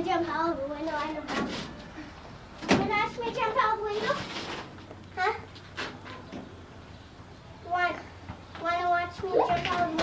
and jump out of the window. I know how. You Wanna ask me to jump out of the window? Huh? Want, wanna watch me jump out of the window?